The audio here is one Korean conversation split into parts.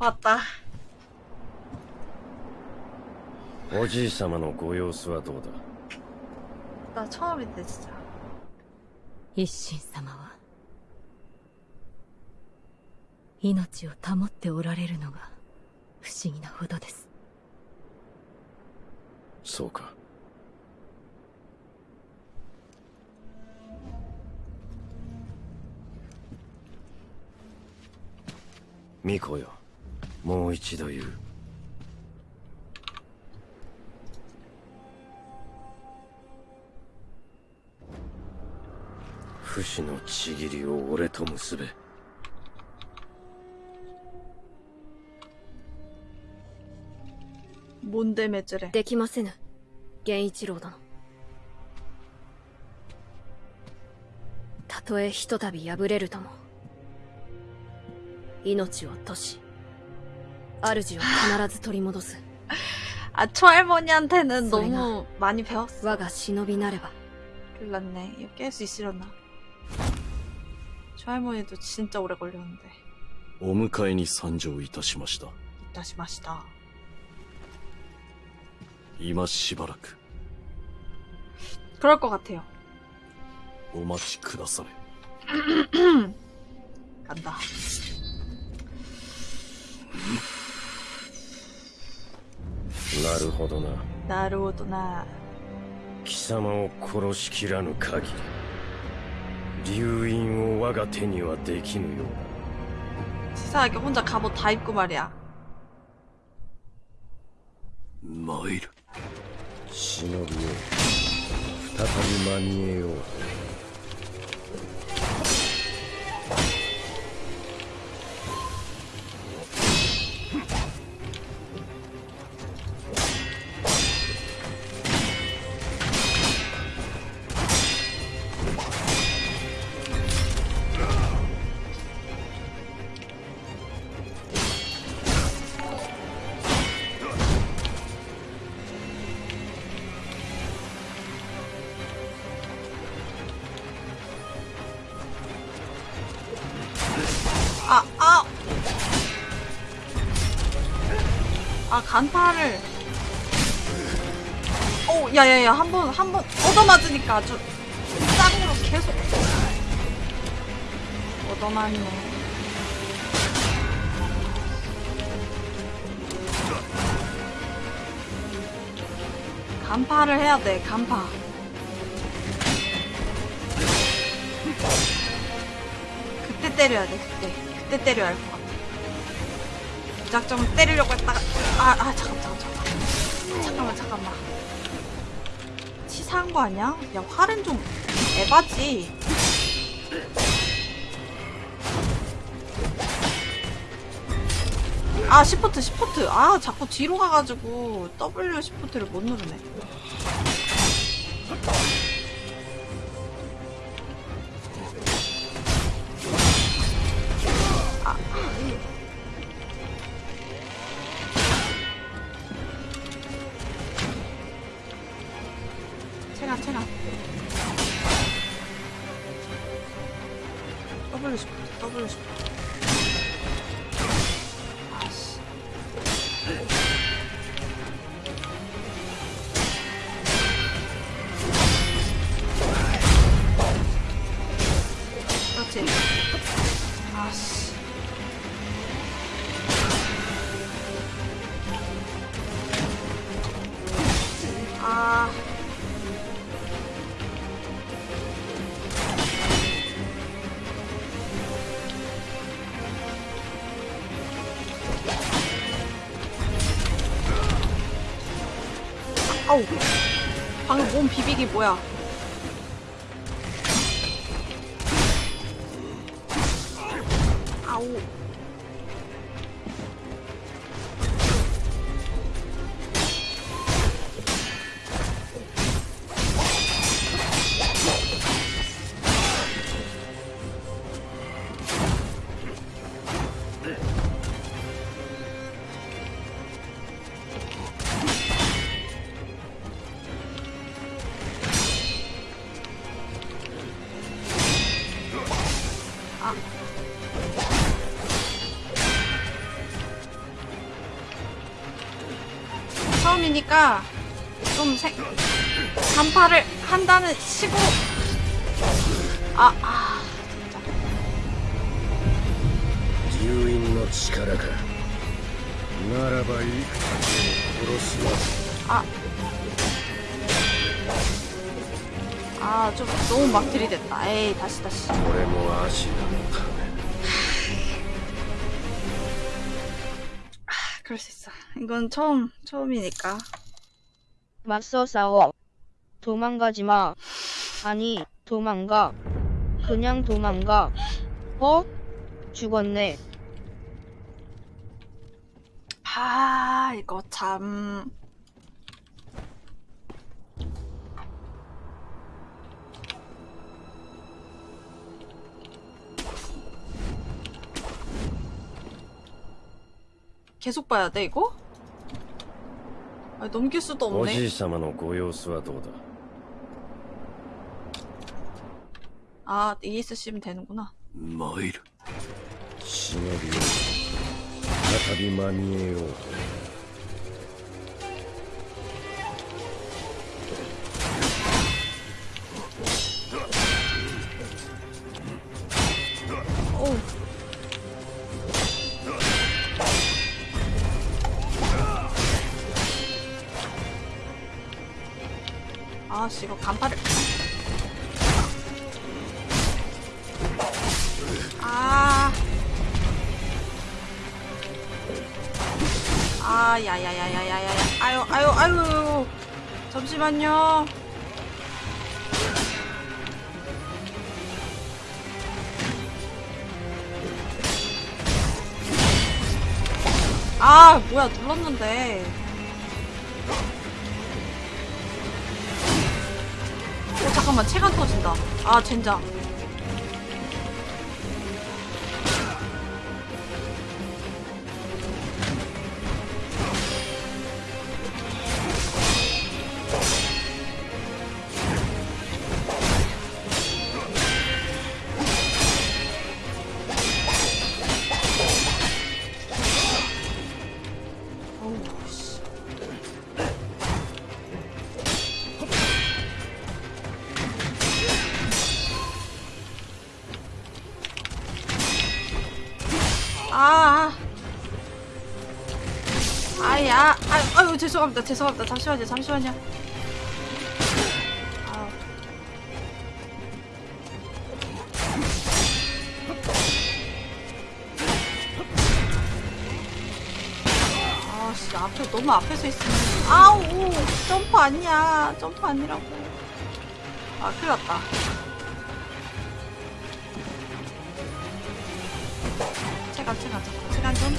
왔다. おじい様のご様子はどうだ 나 처음인데 진짜. 一心様は命を保っておられるのが不思議なほどですそうか巫女よ もう一度言う不死のちぎりを俺と結べ 뭔데 매주래. できませぬ源一郎殿たとえひとたび敗れるとも命を落とし 主を必ず取り戻す 아 초할머니한테는 소리가. 너무 많이 배웠어. 我が忍びなれば 큰일 났네. 이거 깰 수 있으려나? 초할머니도 진짜 오래 걸렸는데. お迎えに参上いたしました 다시 마시다. 今しばらく 그럴 것 같아요. お待ちくだされ 간다. なるほどな 나루오도나. 貴様を殺しきらぬ限り流印を我が手にはできぬようだ 치사하게 혼자 갑옷 다 입고 말이야. 参る忍びよ再び間にえよう「 한 번 얻어맞으니까 아주 짱으로 계속 얻어맞네. 간파를 해야 돼 간파. 그때 때려야 돼 그때. 그때 때려야 할 것 같아. 무작정 때리려고 했다가 아, 아 잠깐 잠깐 잠깐 잠깐만 잠깐만 치사한 거 아니야? 야 활은 좀 에바지. 아 시프트 시프트. 아 자꾸 뒤로 가가지고 W 시프트를 못 누르네 비비기 뭐야 있으니까 좀 생, 간파를 한다는 치고 아, 아 진짜 주인의力か 나라바 아. 아, 좀 너무 막 들이댔다. 에이, 다시 다시. 아, 그럴 수 있어. 이건 처음, 처음이니까. 맞서 싸워. 도망가지 마. 아니, 도망가. 그냥 도망가. 어? 죽었네. 아, 이거 참. 계속 봐야 돼, 이거? 아, 넘길 수도 お 없네. じい様のご様子はどうだ 아, ES 쓰면 되는구나. 参る。忍びを再び間見えよう 씨 이거 간파를 아. 아, 야야야야야야. 아유, 아유, 아유. 잠시만요. 아, 뭐야, 눌렀는데. 잠깐만, 체간 터진다. 아, 젠장. 죄송합니다, 죄송합니다. 잠시만요, 잠시만요. 아우. 아씨, 앞에, 너무 앞에서 있으면. 아우, 점프 아니야. 점프 아니라고. 아, 큰일 났다. 체간, 잠깐. 체간 좀.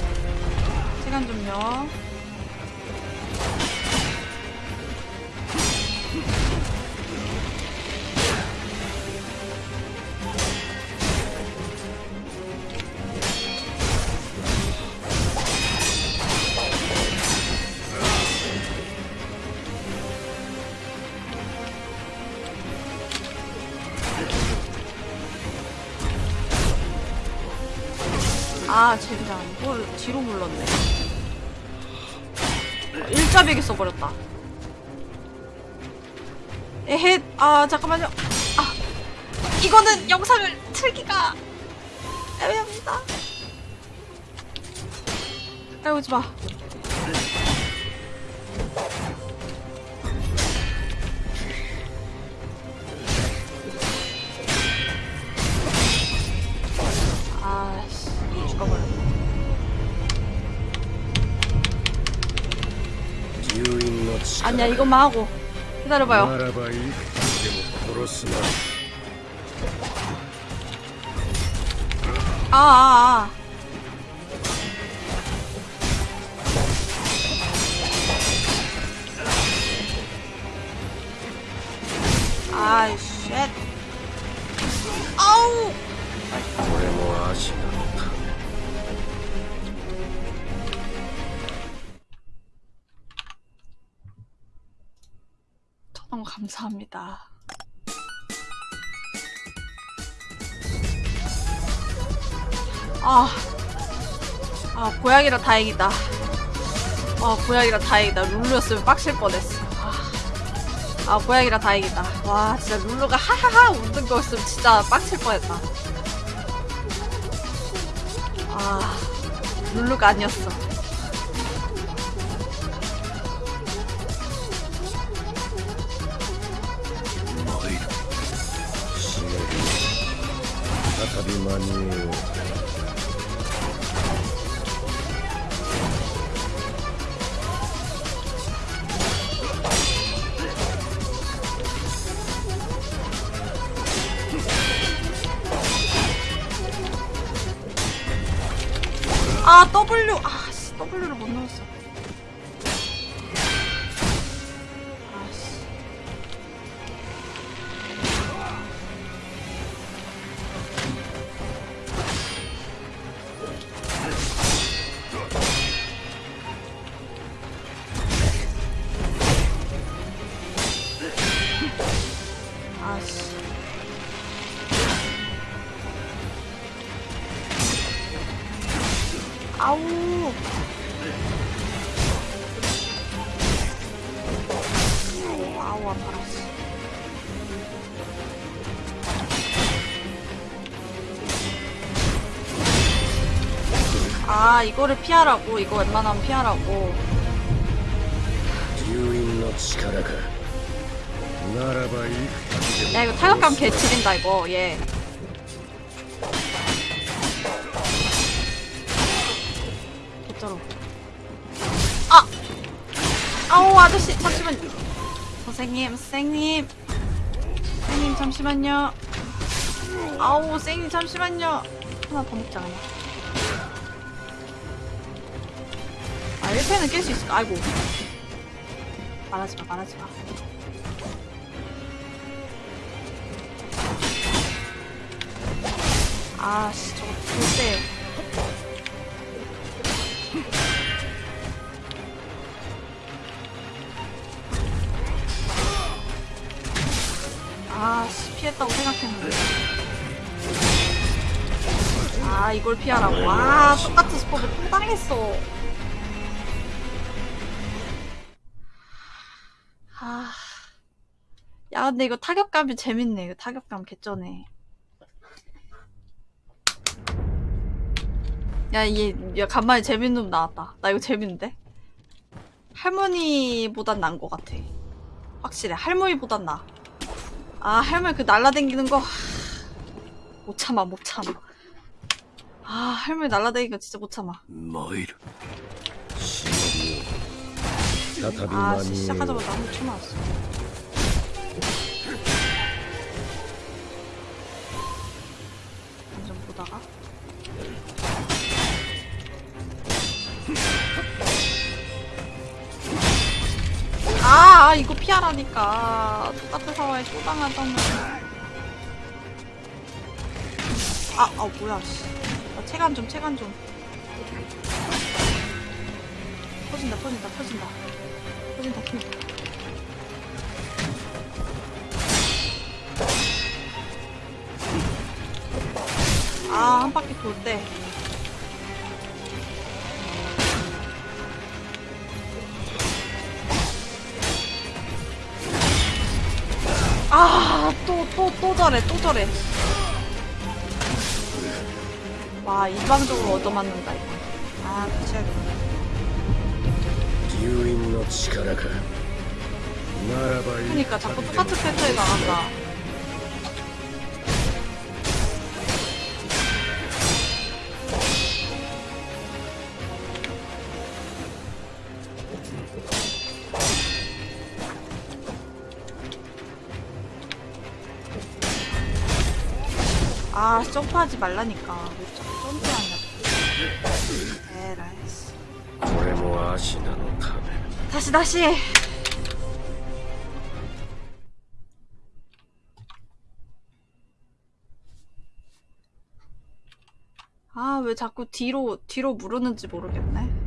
체간 좀요. 에헷 아 잠깐만요. 아 이거는 영상을 틀기가 애매합니다. 아오지마. 아니야 이것만 하고. 기다려봐요. 아, 아, 아. 아, 쉣. 아우! 감사합니다. 아, 아, 고양이라 다행이다. 아 고양이라 다행이다. 룰루였으면 빡칠 뻔했어. 아, 아 고양이라 다행이다. 와 진짜 룰루가 하하하 웃는 거였으면 진짜 빡칠 뻔했다. 아 룰루가 아니었어 再 이거를 피하라고 이거 웬만하면 피하라고. 야 이거 타격감 개 지린다 이거. 얘 개쩔어. 아! 아우 아저씨 잠시만 선생님 선생님. 선생님 잠시만요. 아우 선생님 잠시만요. 하나 더 먹자 그냥. 1패는 깰 수 있을까? 아이고. 말하지마 말하지마. 아씨 저거 절대. 아씨 피했다고 생각했는데. 아 이걸 피하라고. 아 똑같은 스포를 또 당했어 아 근데 이거 타격감이 재밌네. 이거 타격감 개쩌네. 야얘 야, 간만에 재밌는 놈 나왔다. 나 이거 재밌는데? 할머니보단 난 것 같아. 확실해. 할머니보단 나아 할머니 그 날라댕기는 거 못 참아 못 참아. 아 할머니 날라댕기는 진짜 못 참아. 뭐이르 아 시작하자마자 한번 쳐맞았어. 보다가. 아, 아, 이거 피하라니까. 똑같은 상황에 또 당하잖아. 아, 아, 뭐야, 씨. 나 체간 좀, 체간 좀. 터진다, 터진다, 터진다. 터진다, 터 아, 한 바퀴 돌 때. 아, 또, 또, 또 저래, 또 저래. 와, 일방적으로 얻어맞는다, 이거. 아, 그치야겠네. 流因の力かならばいい 그니까 자꾸 똑같은 패턴에 나간다. 점프하지 말라니까. 왜 자꾸 점프하냐 에라이 네, 다시 다시! 아 왜 자꾸 뒤로 뒤로 물었는지 모르겠네.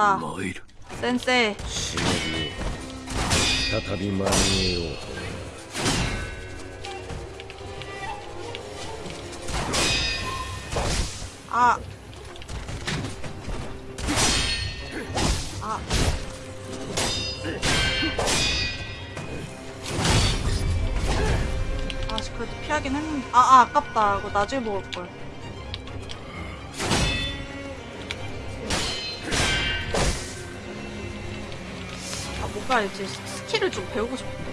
된다. 센세. 아. 아. 아, 그래도 피하긴 했는데. 아, 아 아깝다. 이거 나중에 먹을걸. 아 뭔가 이제 스킬을 좀 배우고 싶은데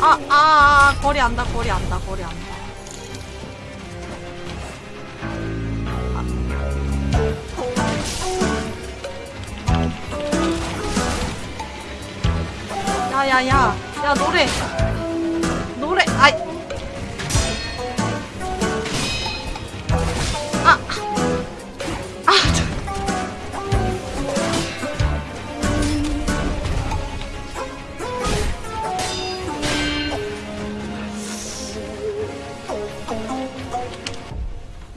아, 아, 아, 거리 안다, 거리 안다, 거리 안다. 야, 야, 야, 야, 노래. 노래,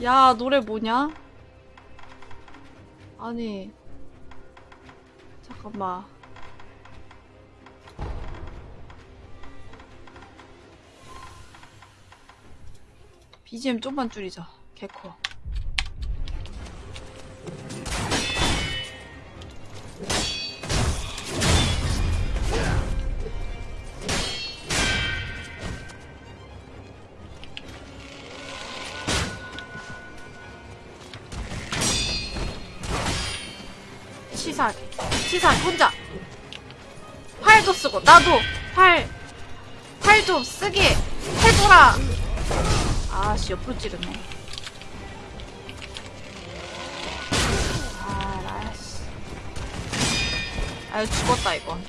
야, 노래 뭐냐? 아니. 잠깐만. BGM 좀만 줄이자. 개커. 치사, 혼자. 팔도 쓰고, 나도 팔, 팔좀 쓰게 해줘라. 아씨, 옆으로 찌르네. 아, 나씨. 아유, 죽었다, 이건.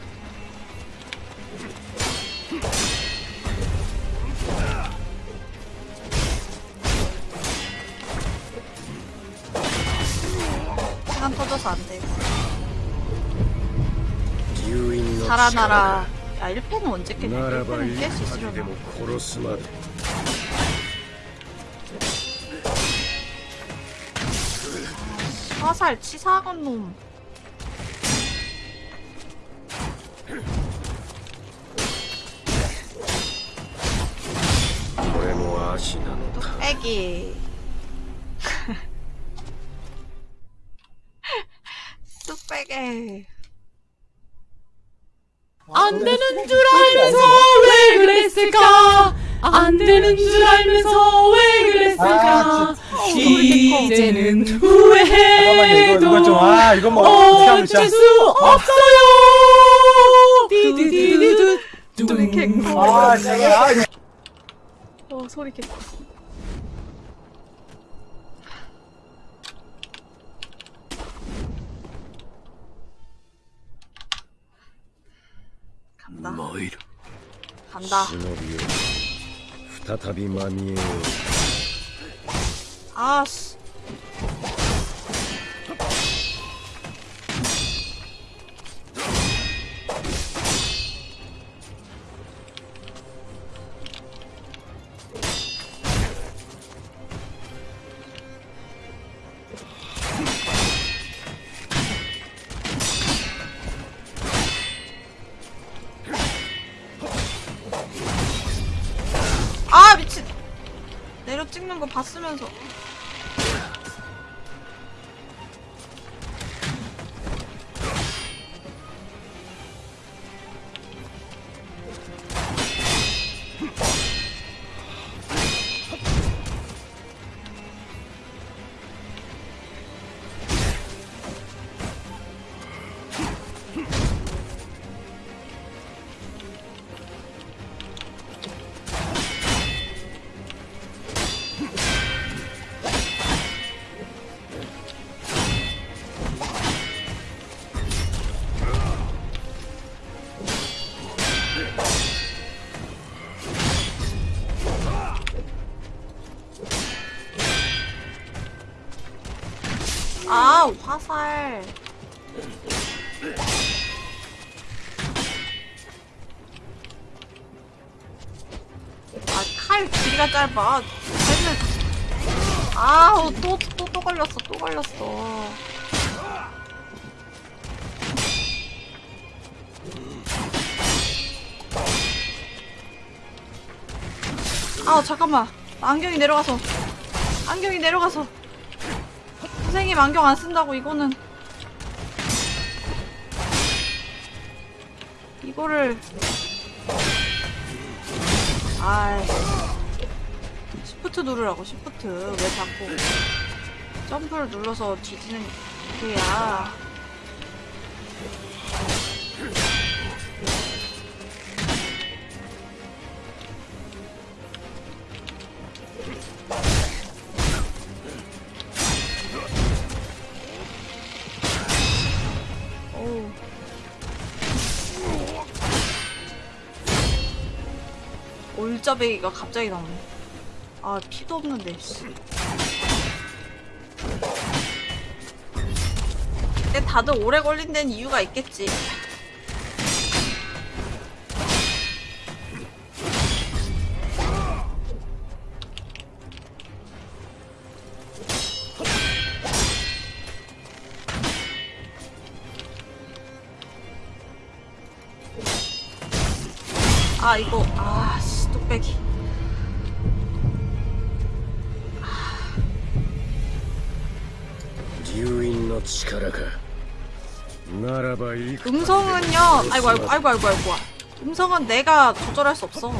달아나라. 야 1패는 언제 깨냐 1패는 깰 수 있으려나? 화살 치사한 놈. 뚝배기. 그랬을까? 안 되는 줄 알면서 왜 그랬을까? 이제는 잠깐만요 이거 후회해도 이거 이거 뭐 어쩔 수 없어요. 디디디디두 소리 개코. 아 진짜 아, 이거 어, 소리 개코. 간다. 간다. 아, 씨. 화살. 아칼 길이가 짧아. 칼은 아우 또 또 또 걸렸어 또 걸렸어. 아 잠깐만. 안경이 내려가서. 안경이 내려가서 선생님 안경 안 쓴다고 이거는. 이거를. 아이. 시프트 누르라고 시프트. 왜 자꾸 점프를 눌러서 뒤지는 게야 올짜배기가 갑자기 나오네. 아, 피도 없는데, 씨. 근데 다들 오래 걸린 데는 이유가 있겠지. 아, 이거, 음성은요, 아이고, 아이고, 아이고, 아이고, 아이고. 음성은 내가 조절할 수 없어.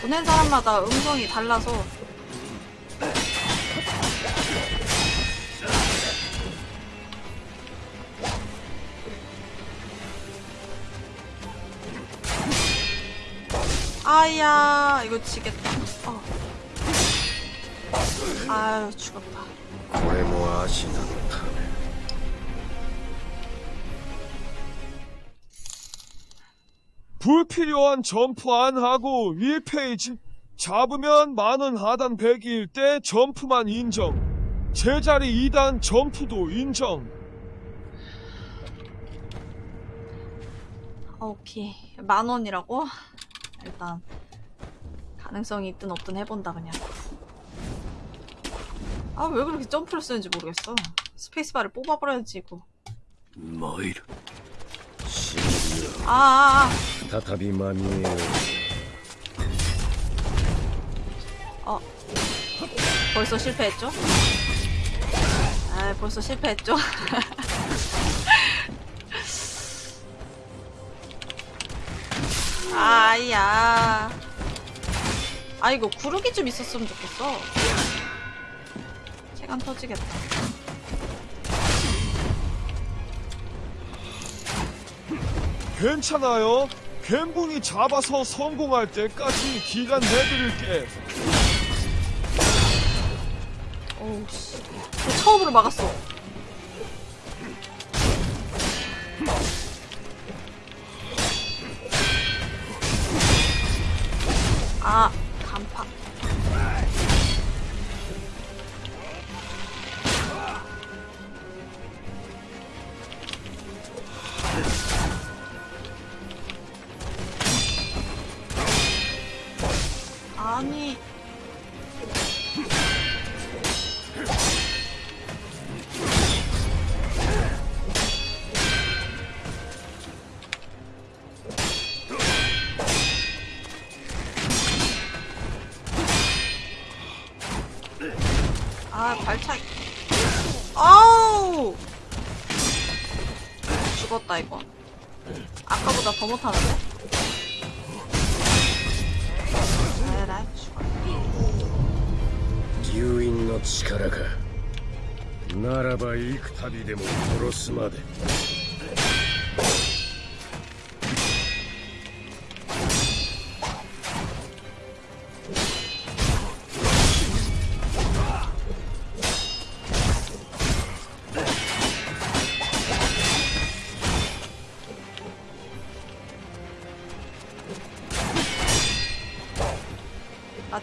보낸 사람마다 음성이 달라서. 아야, 이거 지겠다. 어. 아유, 죽었다. 불필요한 점프 안 하고 1페이지 잡으면 만원 하단 100일 때 점프만 인정 제자리 2단 점프도 인정 아, 오케이. 만 원이라고? 일단 가능성이 있든 없든 해본다 그냥. 아 왜 그렇게 점프를 쓰는지 모르겠어. 스페이스바를 뽑아버려야지 이거. 参る 아, 아, 再びまみえよう 아. 어. 벌써 실패했죠? 아, 벌써 실패했죠? 아야. 아 이거 구르기 좀 있었으면 좋겠어. 체간 터지겠다. 괜찮아요 갬붕이 잡아서 성공할 때까지 기간 내드릴게 어우 씨. 저 처음으로 막았어. 아,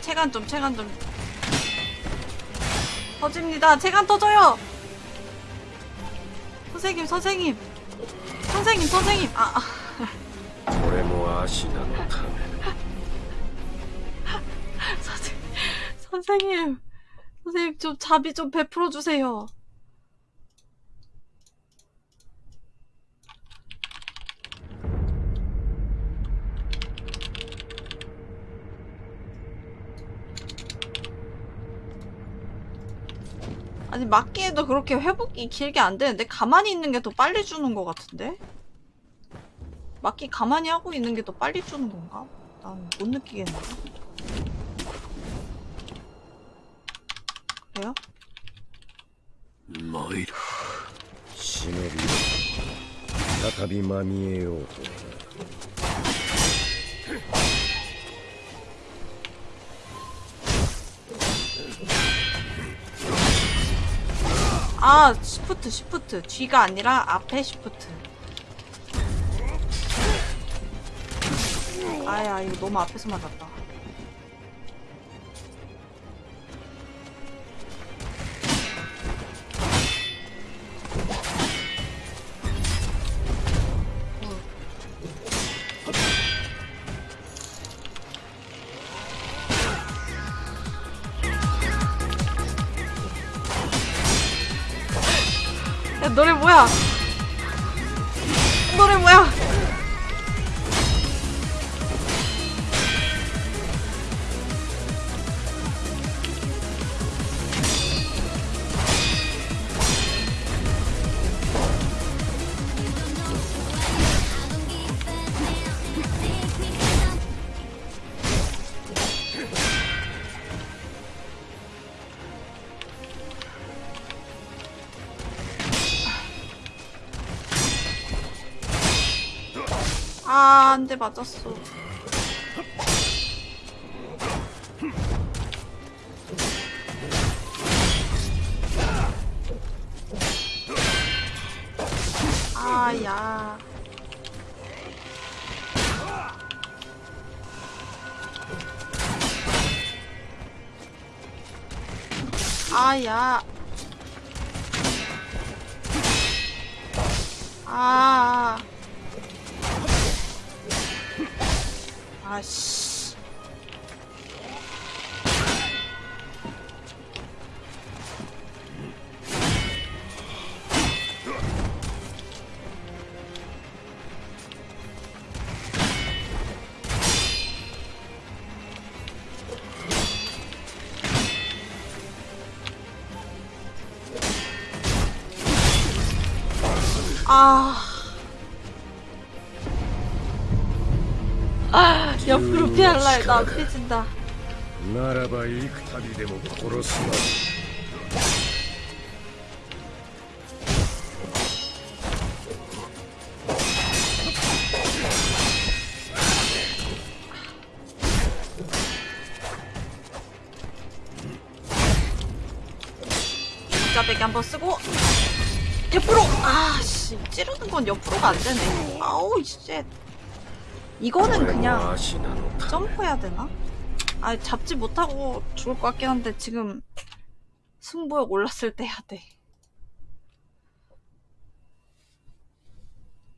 체간 좀 체간 좀. 터집니다. 체간 터져요. 선생님 선생님. 선생님 선생님. 아, 아. 선생님 선생님 선생님 좀 자비 좀 베풀어 주세요. 막기에도 그렇게 회복이 길게 안 되는데 가만히 있는 게 더 빨리 주는 것 같은데? 막기 가만히 하고 있는 게 더 빨리 주는 건가? 난 못 느끼겠네 그래요? 마이루 시네리 다타비 마미에 오고 아 시프트 시프트. 뒤가 아니라 앞에 시프트. 아야 이거 너무 앞에서 맞았다 야 노래 뭐야? 노래 뭐야 대 맞았어. 제발 나 피진다. 나라바 이크타비데모 코로스마. 자백 한번 쓰고 옆으로 아씨 찌르는 건 옆으로가 안 되네. 아우 씨. 이거는 그냥 점프해야 되나? 아 잡지 못하고 죽을 것 같긴 한데 지금 승부욕 올랐을 때 해야 돼.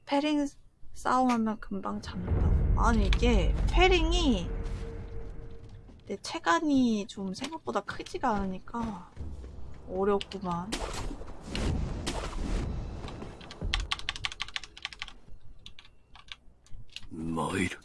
패링 싸움하면 금방 잡는다고. 아니 이게 패링이 내 체간이 좀 생각보다 크지가 않으니까 어렵구만.参る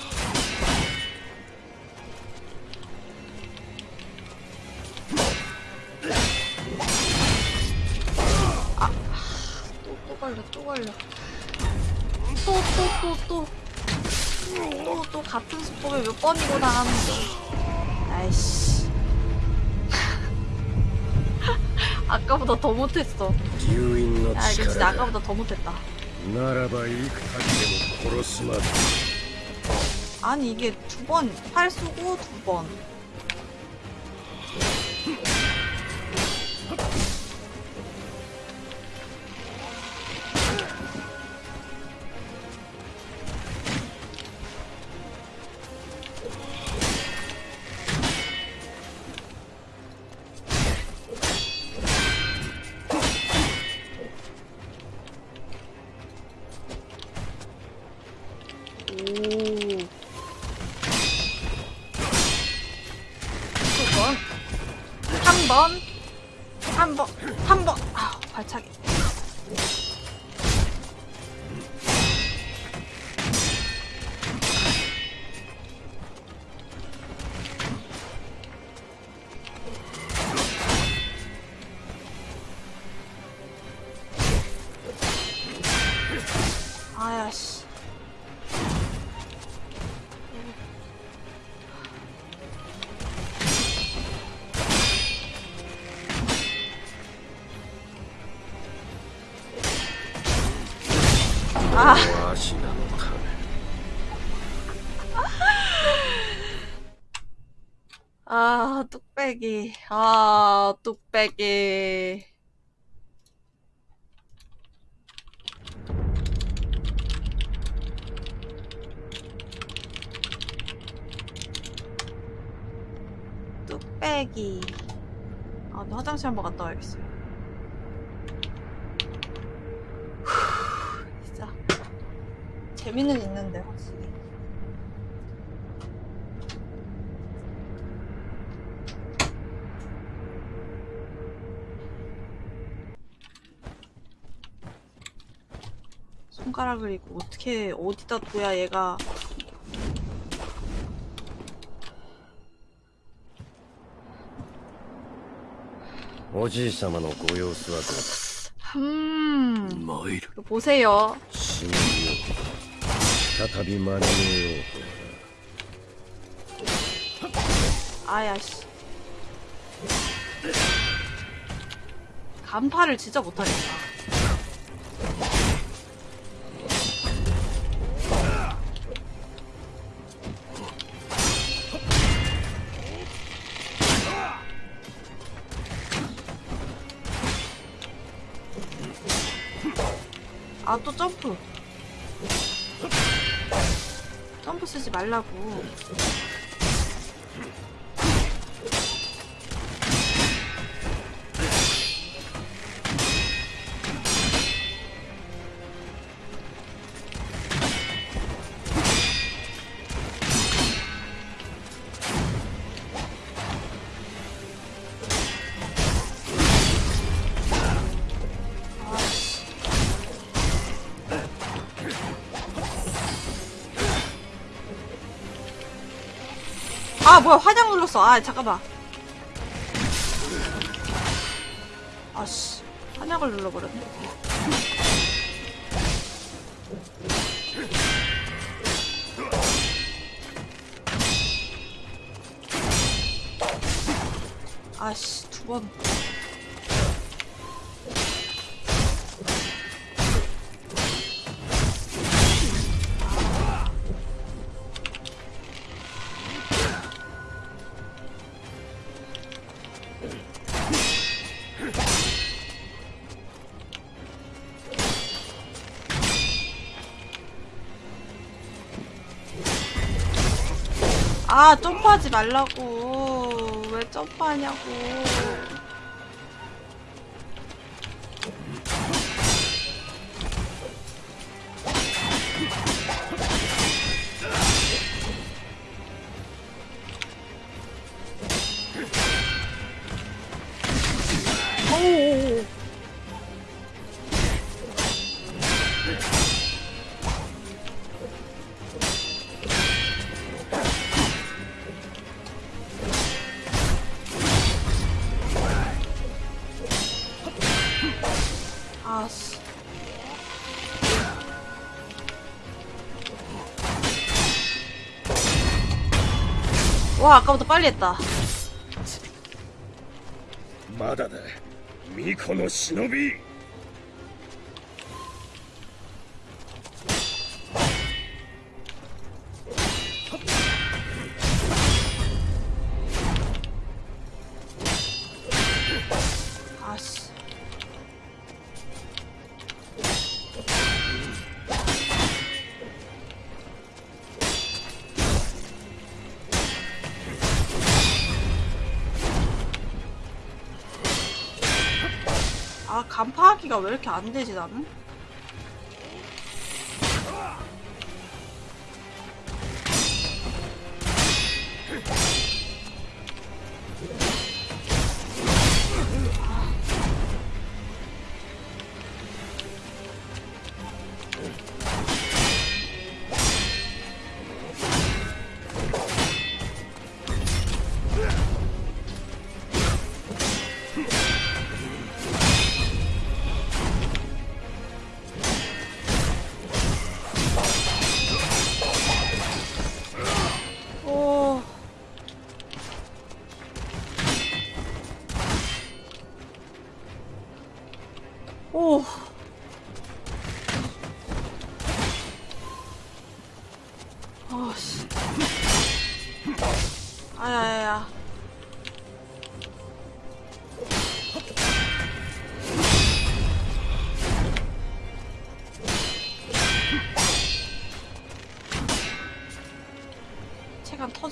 걸려 또 걸려. 또 또 또또. 또, 또, 같은 수법에 몇 번이고 당하는데. 아이씨. 아까보다 더 못했어. 아 이거 진짜 아까보다 더 못했다. 아니 이게 두 번 팔 쓰고 두번. 아, 뚝배기. 어떻게 어디다 둬야 얘가 おじい様のご様子はどうだ 음 参る 이거 보세요 忍びよ再び間に合えよう 아야씨 간파를 진짜 못하겠다 아 또 점프. 점프 쓰지 말라고 아 뭐야 화장 눌렀어. 아 잠깐만. 아씨 한약을 눌러버렸 점프하지 말라고. 왜 점프하냐고 와 아까부터 빨리 했다 まだだ巫女の忍び 왜 이렇게 안 되지 나는?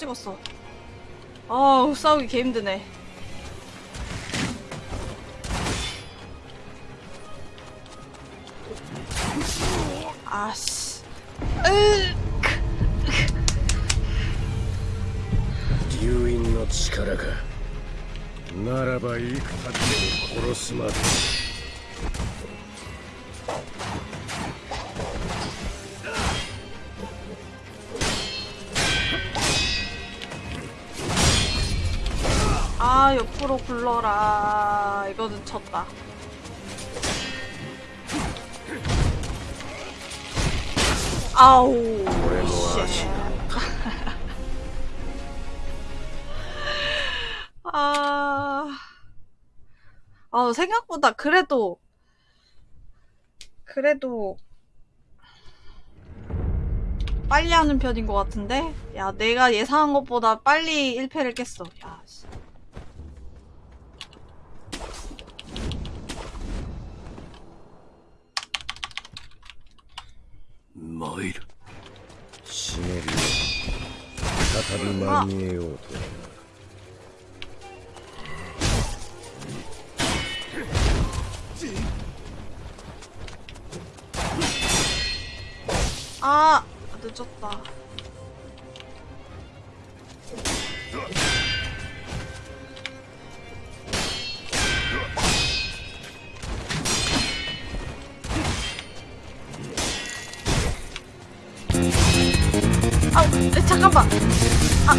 터지겠어. 아우 싸우기 개 힘드네. 졌다 아우 씨. 아... 아 생각보다 그래도 그래도 빨리 하는 편인 것 같은데 야 내가 예상한 것보다 빨리 1패를 깼어 야 씨. 参る。死ね再び間に合おうと。ああ当てちゃった 잠깐만. 아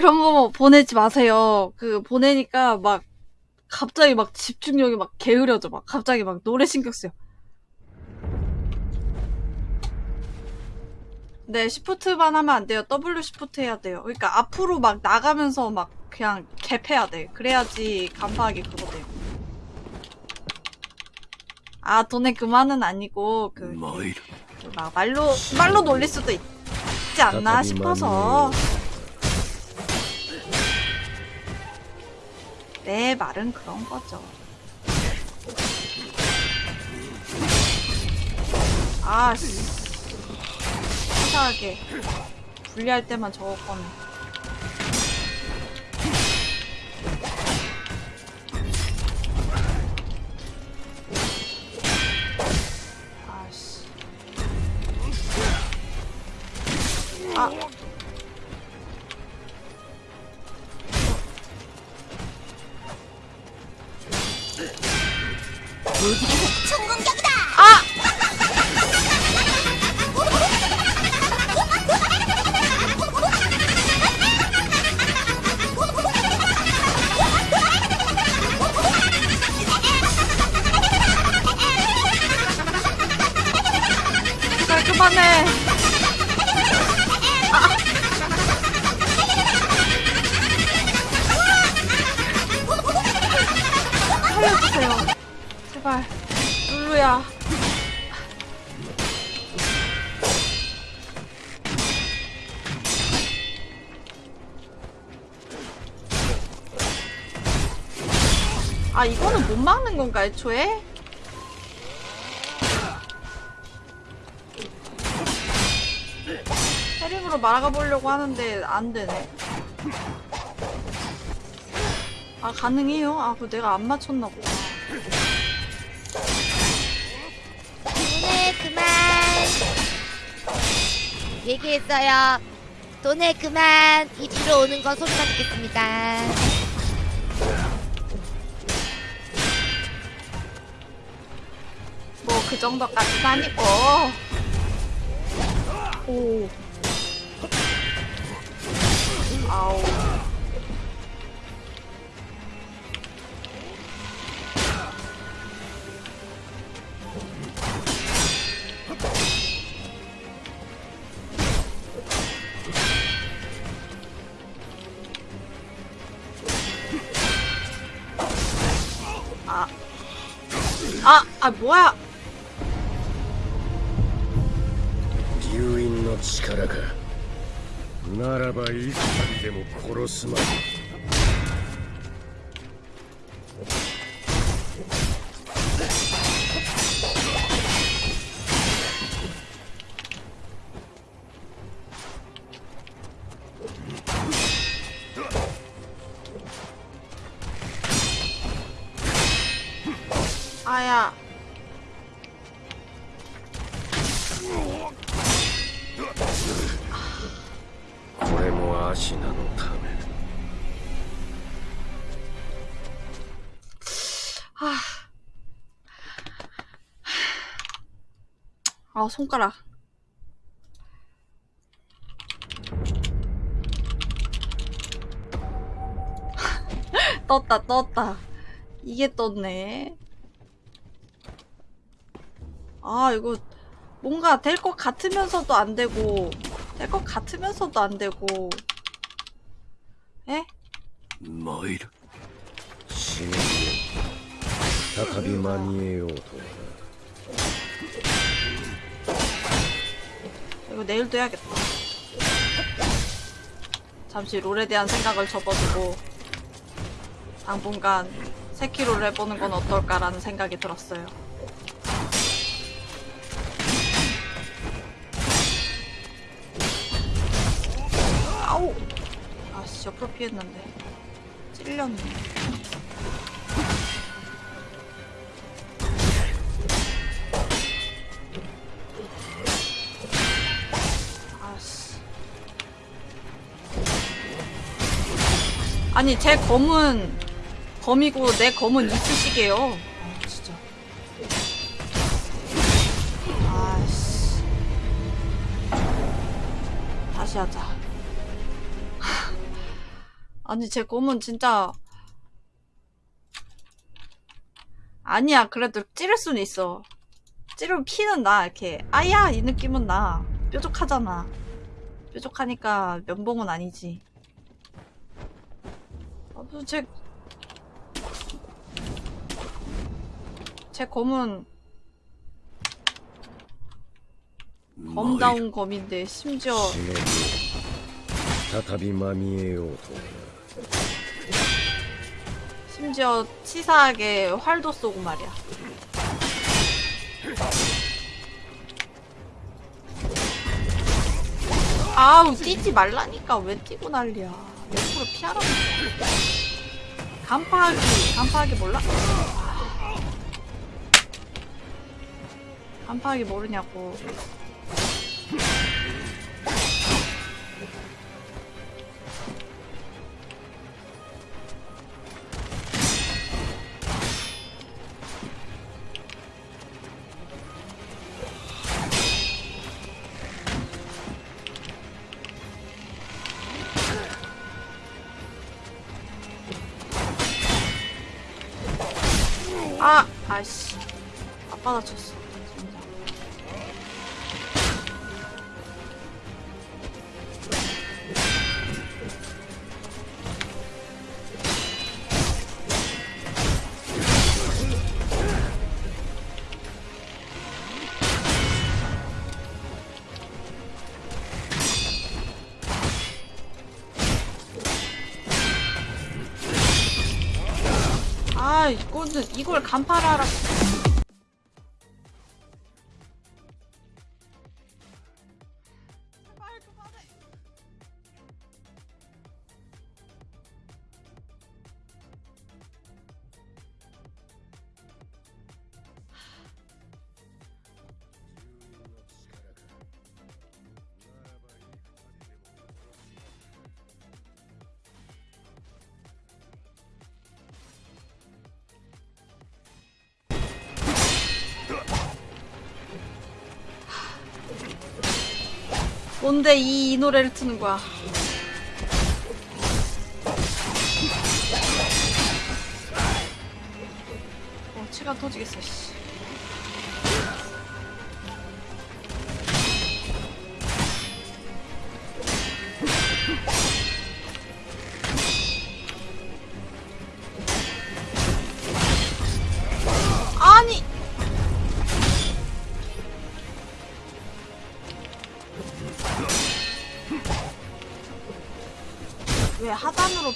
그런 거 보내지 마세요. 그, 보내니까 막, 갑자기 막 집중력이 막 게으려져. 막, 갑자기 막 노래 신경 쓰여. 네, 시프트만 하면 안 돼요. W 시프트 해야 돼요. 그러니까 앞으로 막 나가면서 막 그냥 갭해야 돼. 그래야지 간파하기 그거 돼요. 아, 돈의 그만은 아니고, 그, 参る그막 말로, 말로 놀릴 수도 있, 지 않나 싶어서. 내 말은 그런 거죠. 아, 씨. 이상하게. 분리할 때만 저거 꺼내. 아씨. 아. 모두가 총 공격이다. 아! 깔끔하네. 제발. 룰루야. 아, 이거는 못 막는 건가, 애초에? 해링으로 말아가 보려고 하는데 안 되네. 아 가능해요? 아 그거 내가 안 맞췄나 보다. 얘기했어요 돈에 그만 이리로 오는 건 소리만 듣겠습니다 뭐 그 정도까지는 아니고. 오. 아우. 아, 아, 뭐야. 流因の力かならばいつまでも殺すまで 손가락. 떴다, 떴다. 이게 떴네. 아, 이거 뭔가 될 것 같으면서도 안 되고, 될 것 같으면서도 안 되고. 에? 参る死ね再び間に合え 이거 내일도 해야겠다. 잠시 롤에 대한 생각을 접어두고 당분간 세키로를 해보는 건 어떨까라는 생각이 들었어요. 아우! 아씨, 옆으로 피했는데. 찔렸네. 아니 제 검은 검이고 내 검은. 아 진짜. 아씨. 다시 하자. 아니 제 검은 진짜 아니야 그래도 찌를 수는 있어. 찌르면 피는 나 이렇게 아야 이 느낌은 나 뾰족하잖아. 뾰족하니까 면봉은 아니지. 제... 제 검은 검다운 검인데 심지어 심지어 치사하게 활도 쏘고 말이야. 아우 뛰지 말라니까. 왜 뛰고 난리야. 옆으로 피하라고. 간파하기 간파하기 몰라? 간파하기 모르냐고. 이거는 이걸 간파를 하라. 제 뭔데 이, 이 노래를 트는 거야? 어, 치가 터지겠어, 씨.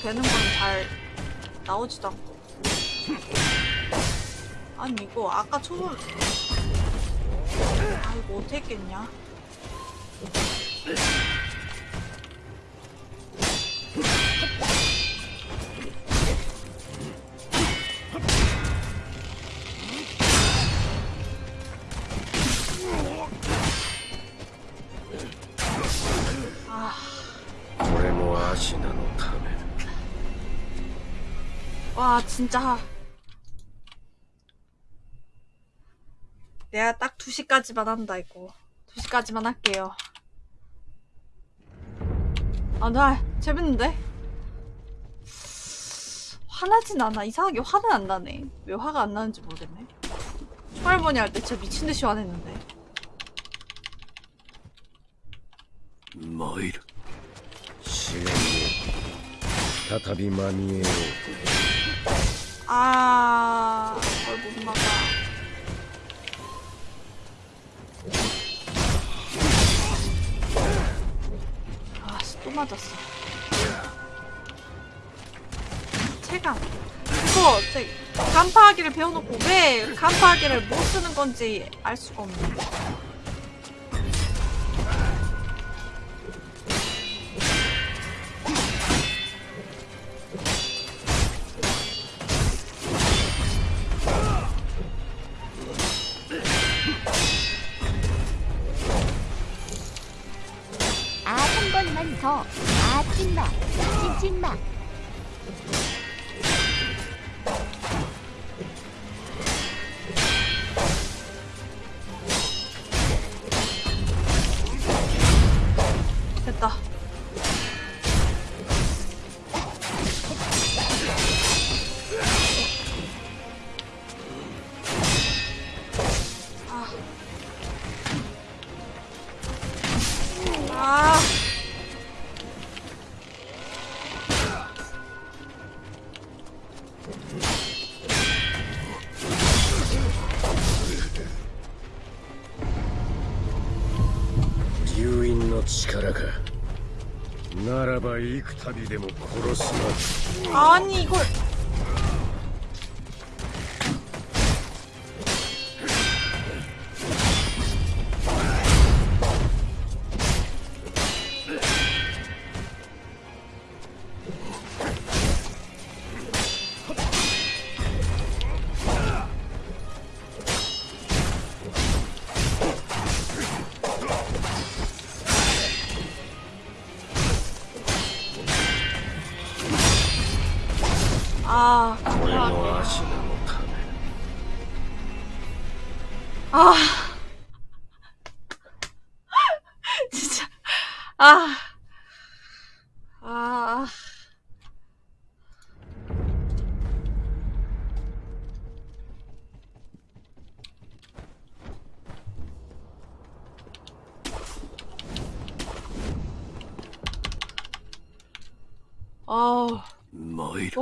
베는 건 잘 나오지도 않고. 아니 이거 아까 초본 아 이거 어떻게 했겠냐 진짜 내가 딱 2시까지만 한다 이거 2시까지만 할게요 아나 재밌는데? 화나진 않아 이상하게 화는 안 나네 왜 화가 안 나는지 모르겠네 초할머니 할 때 진짜 미친듯이 화냈는데 参る試練を再びまみえよう 아 그걸 못 막아. 아씨 또 맞았어. 체감. 그거 제 간파하기를 배워놓고 왜 간파하기를 못 쓰는 건지 알 수가 없네 あ流因の力か。ならば幾度でも殺すま何これ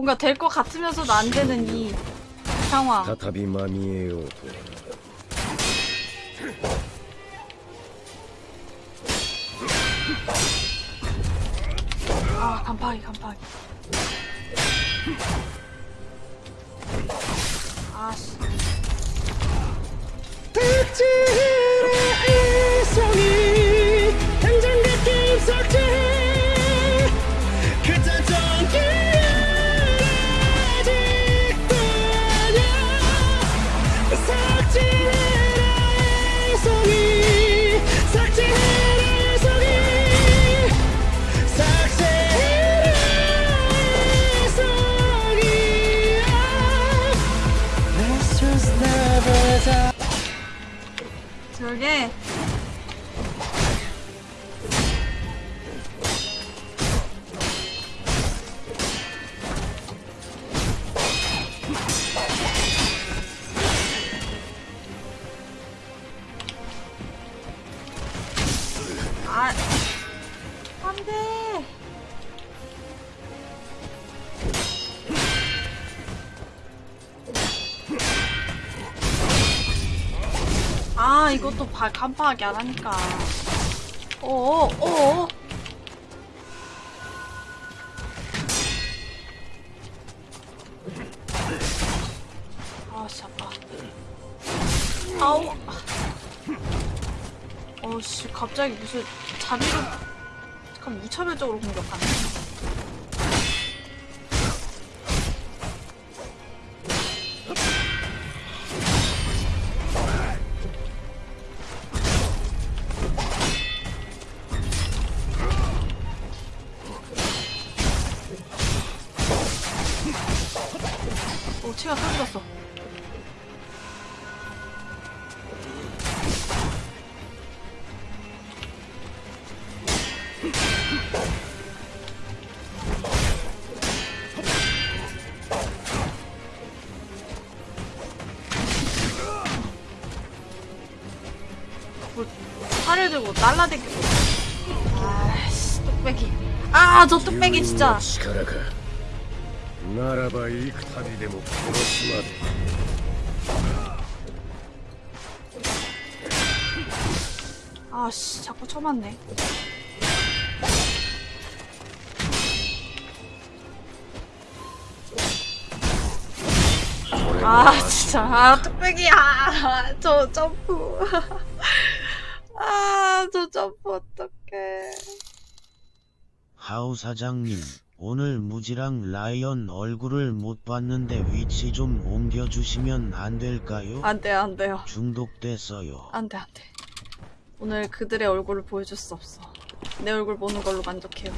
뭔가 될 것 같으면서도 안 되는 이 상황. 타타비마미에요. 아, 간파이, 간파이. 아씨. 대치! 바, 간파하게 안 하니까. 어어, 어어. 아, 씨, 아파. 아우. 어씨, 갑자기 무슨 자비로, 약간 무차별적으로 공격하네. 이게 진짜. 나라바 이타비데모 히로시마 아씨 자꾸 쳐맞네. 아 진짜. 아 뚝배기야. 저 점프. 아 저 점프. 하우 사장님, 오늘 무지랑 라이언 얼굴을 못 봤는데 위치 좀 옮겨주시면 안 될까요? 안 돼요, 안 돼요. 중독됐어요. 안 돼, 안 돼. 오늘 그들의 얼굴을 보여줄 수 없어. 내 얼굴 보는 걸로 만족해요.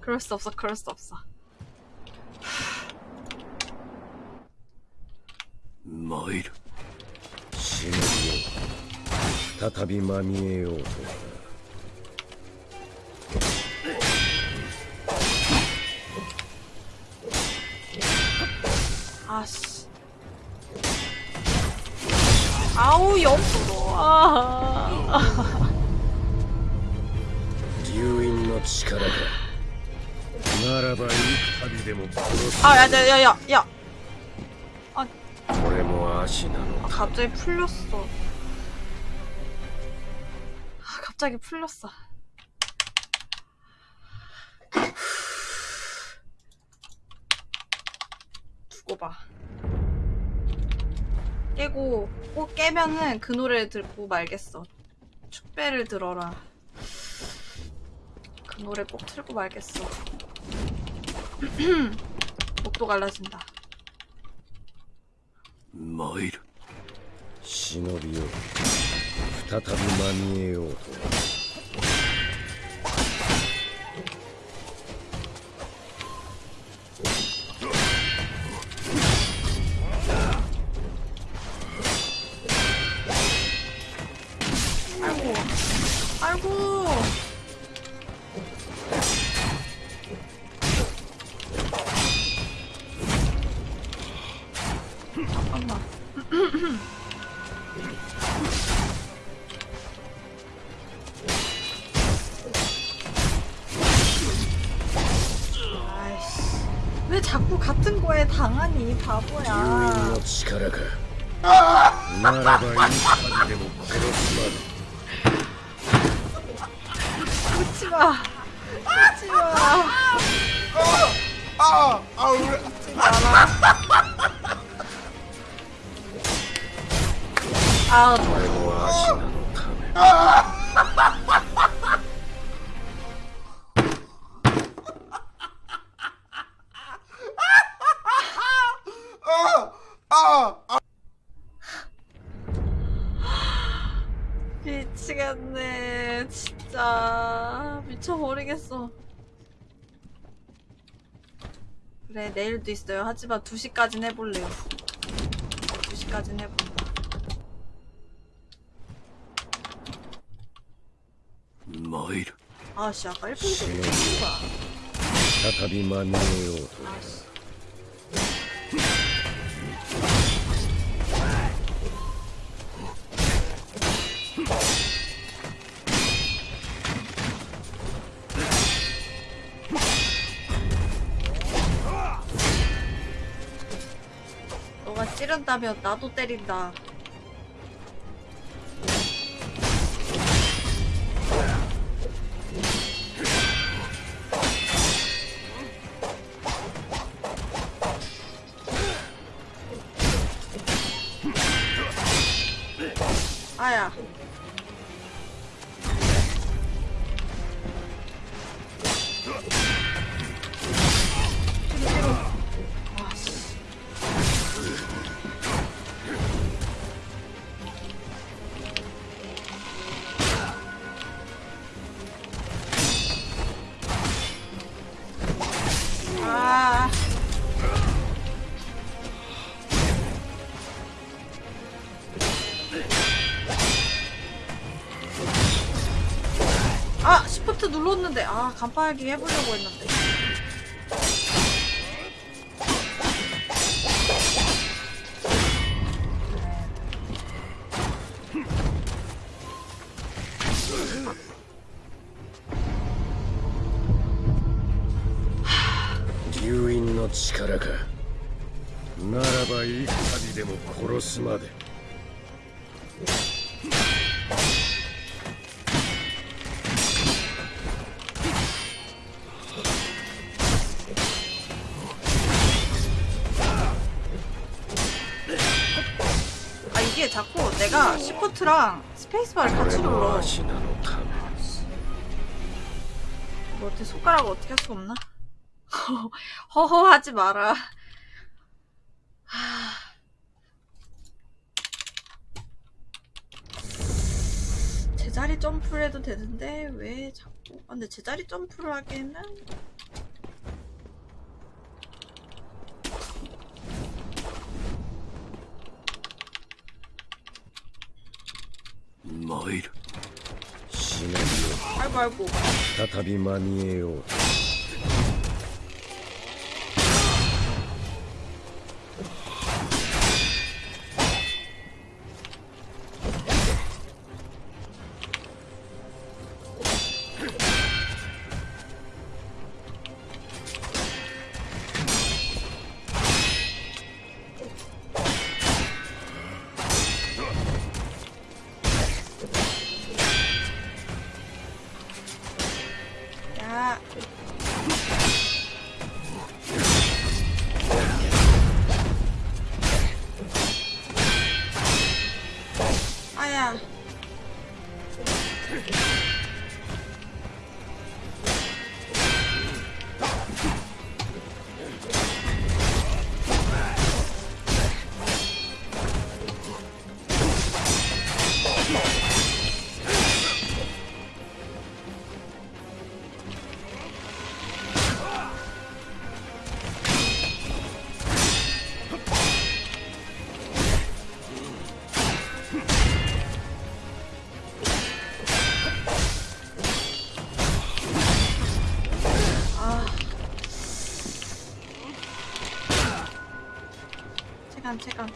그럴 수 없어, 그럴 수 없어. 参る忍びよ再びまみえようと 아씨. 아우, 옆으로. 아. 流因の力かならば幾度でも殺す 아, 야, 야, 야, 야, 야. これも足なの 아, 갑자기 풀렸어. 아, 갑자기 풀렸어. 두고 봐. 깨고 꼭 깨면은 그 노래를 듣고 말겠어. 축배를 들어라. 그 노래 꼭 틀고 말겠어. 목도 갈라진다. 参る忍びよ再びまみえようと 아이고. 잠깐만. 아이씨. 왜 자꾸 같은 거에 당하니, 流因 바보야. の力かならば幾度でも殺すまで 그래, 내일도 있어요. 하지만 2시까진 해볼래요. 2시까진 해본다. 参る 아씨, 아까 1분도 못 忍び 했다 再び間に合ようと 찌른다면 나도 때린다. 시프트 눌렀는데. 아, 간파하기 해보려고 했는데.「流因の力か」ならばいかにでも殺すまで。 아, 내가 시프트랑 스페이스바를 같이 눌러 뭐 어떻게 손가락을 어떻게 할 수 없나? 허허 하지 마라. 제자리 점프를 해도 되는데 왜 자꾸? 아, 근데 제자리 점프를 하기에는 参る。死ぬよ再び間にえよう 체감 체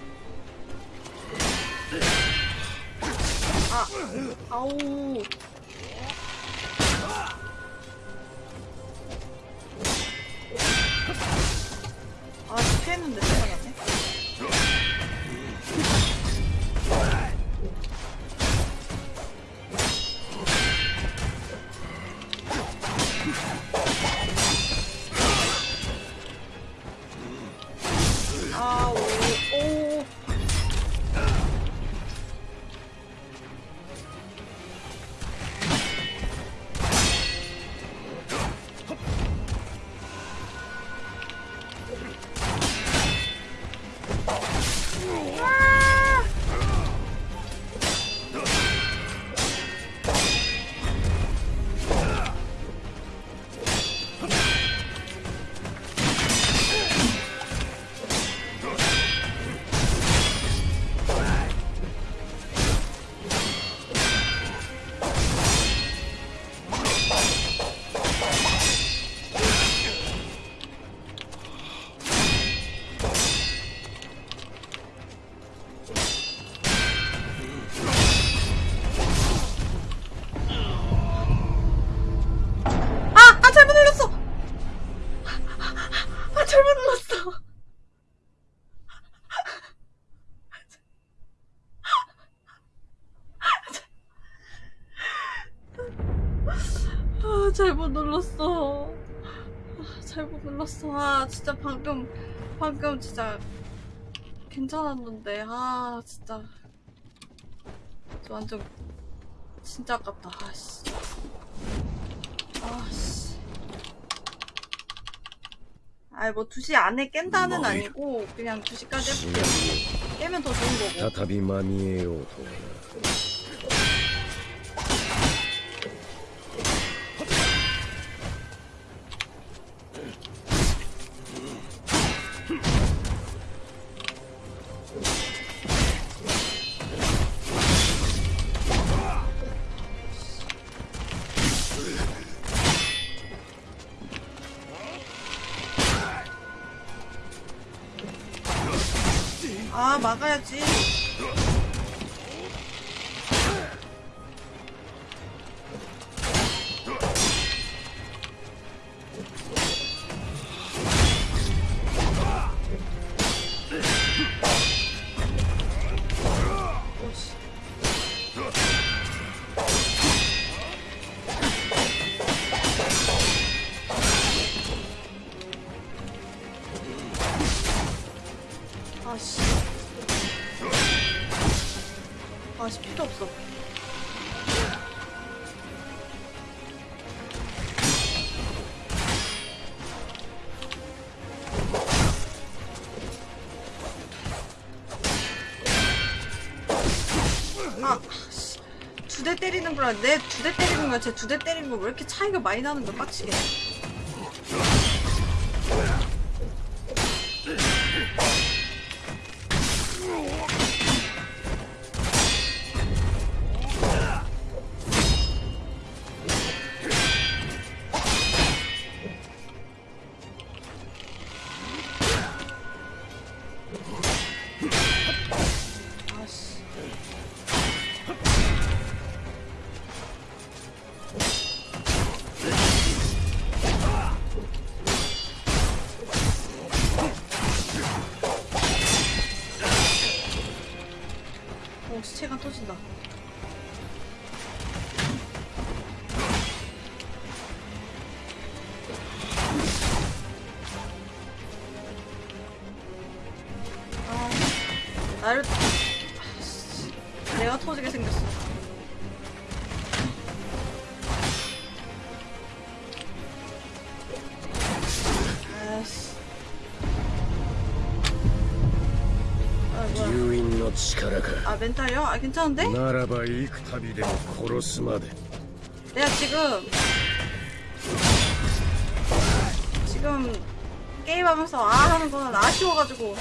잘못 눌렀어. 아, 잘못 눌렀어. 아, 진짜 방금, 방금 진짜 괜찮았는데. 아, 진짜. 저 완전 진짜 아깝다. 아씨. 아씨. 아이, 뭐 2시 안에 깬다는 뭐야. 아니고, 그냥 2시까지 해볼게요. 깨면 더 좋은 거고. 대 때리는 거랑 내두 대 때리는 거랑 제두대 때리는 거 왜 이렇게 차이가 많이 나는 거야 빡치게. 아 괜찮은데? ならば幾度でも殺すまで 내가 지금 지금 게임하면서 아 하는 거는 아쉬워가지고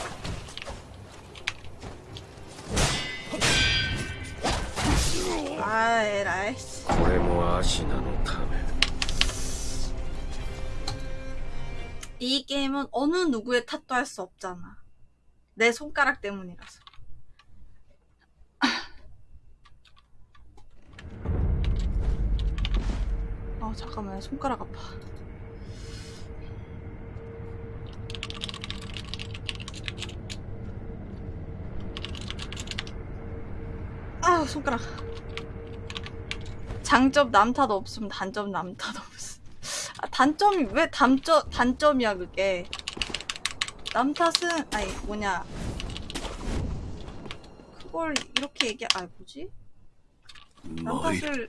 아 에라이 씨. これもアシナのため 이 게임은 어느 누구의 탓도 할 수 없잖아 내 손가락 때문이라서 아 잠깐만 손가락 아파. 아 손가락. 장점 남탓 없음 단점 남탓 없음. 아, 단점이 왜 단점 단점이야 그게? 남탓은 아니 뭐냐. 그걸 이렇게 얘기 아 뭐지? 남탓을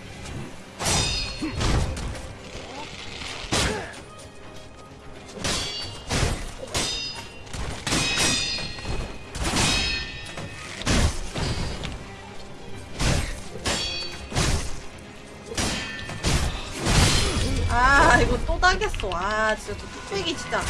당겼어. 아 진짜 저 뚝배기 진짜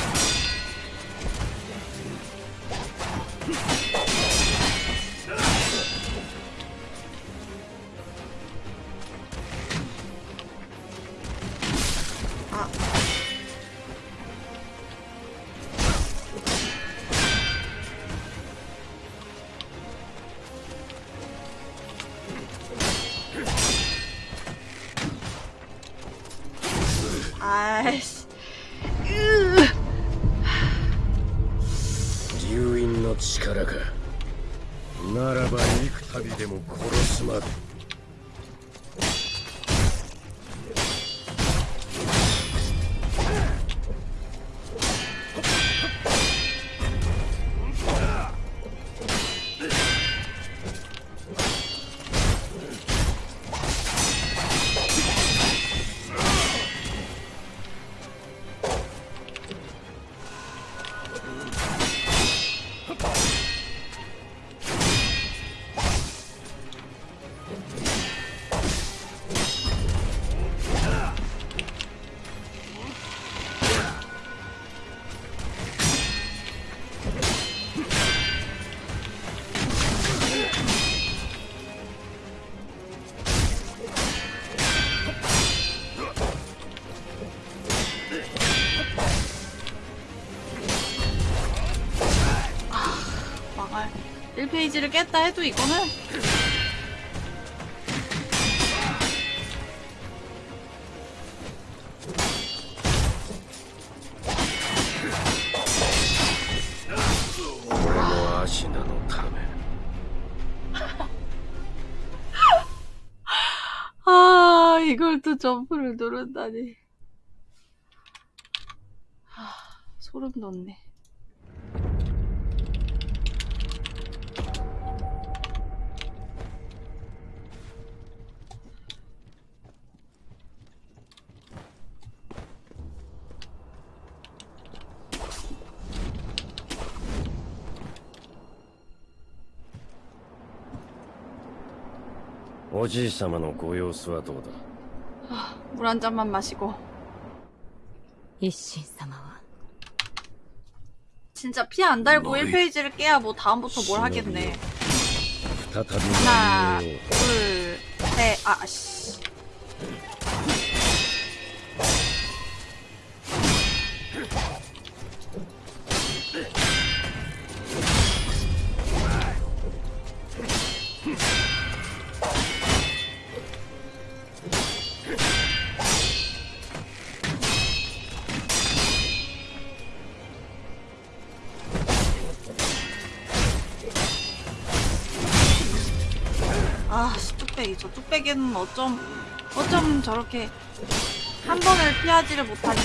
페이지를 깼다 해도 이거는? 아 이걸 또 점프를 누른다니. 아, 소름 돋네. じい様のご様子はどうだ 물 한 잔만 마시고. 一心様は 진짜 피 안 달고 너희 1페이지를 깨야 뭐 다음부터 뭘 하겠네. 再び 하나, 何を 둘, 셋, 아, 씨. 뚝배기. 저 뚝배기는 어쩜, 어쩜 저렇게 한 번을 피하지를 못하니.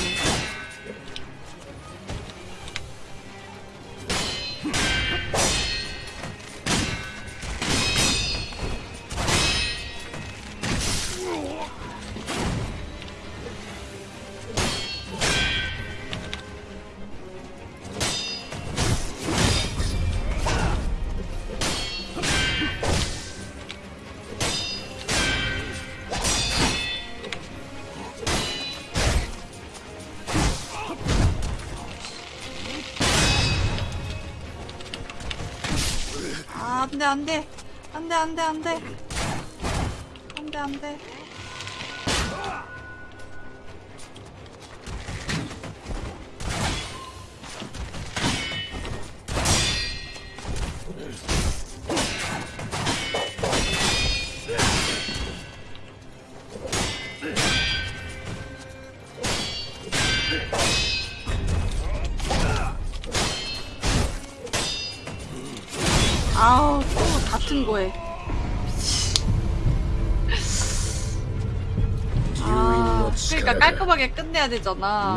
안 돼, 안 돼. 안 돼, 안 돼, 안 돼. 안 돼,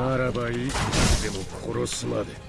ならばいい。でも殺すまで。